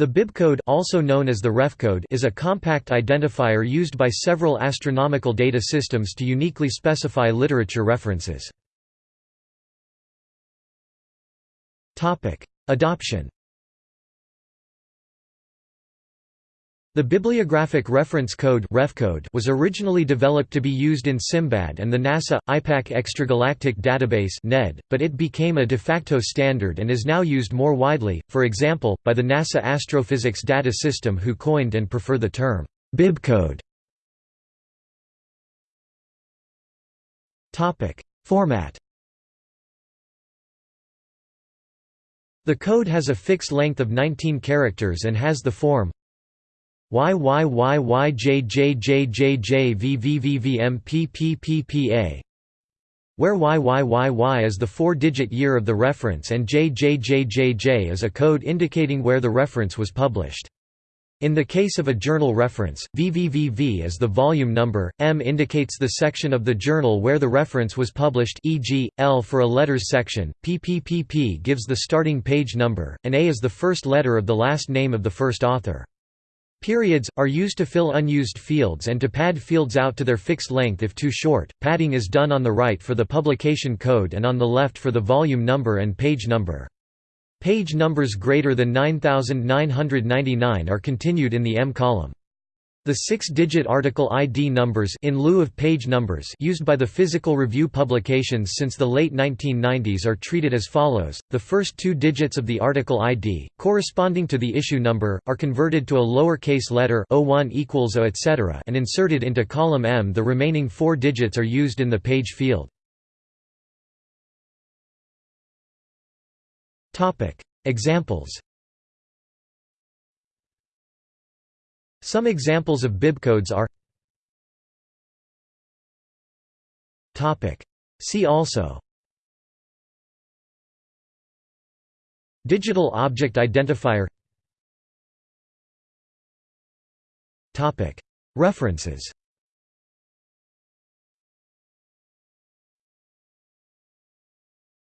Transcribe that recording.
The bibcode also known as the refcode is a compact identifier used by several astronomical data systems to uniquely specify literature references. Adoption The Bibliographic Reference Code was originally developed to be used in SIMBAD and the NASA IPAC Extragalactic Database but it became a de facto standard and is now used more widely, for example, by the NASA Astrophysics Data System who coined and prefer the term bibcode. Format The code has a fixed length of 19 characters and has the form YYYYJJJJJVVVVMPPPPA where YYYY is the four-digit year of the reference and JJJJJ is a code indicating where the reference was published. In the case of a journal reference, VVVV is the volume number, M indicates the section of the journal where the reference was published e.g., L for a letters section, PPPP gives the starting page number, and A is the first letter of the last name of the first author. Periods, are used to fill unused fields and to pad fields out to their fixed length if too short. Padding is done on the right for the publication code and on the left for the volume number and page number. Page numbers greater than 9999 are continued in the M column. The six-digit article ID numbers in lieu of page numbers used by the Physical Review publications since the late 1990s are treated as follows. The first two digits of the article ID, corresponding to the issue number, are converted to a lowercase letter O1 equals O etc. and inserted into column M. The remaining four digits are used in the page field. Examples Some examples of bibcodes are See also Digital Object Identifier References